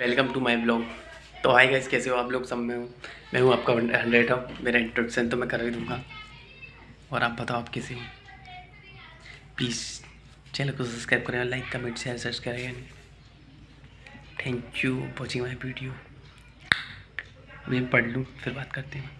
Welcome to my blog. तो hi guys, कैसे हो आप लोग? सब में हूँ। मैं हूँ आपका हंड्रेड ऑफ़ मेरा इंट्रोडक्शन तो मैं कर ही दूँगा। और आप बताओ, आप कैसे हो? प्लीज़ चैनल को सब्सक्राइब करें लाइक कमेंट शेयर सर्च करें thank you watching my video अभी पढ़ लूँ, फिर बात करते हैं।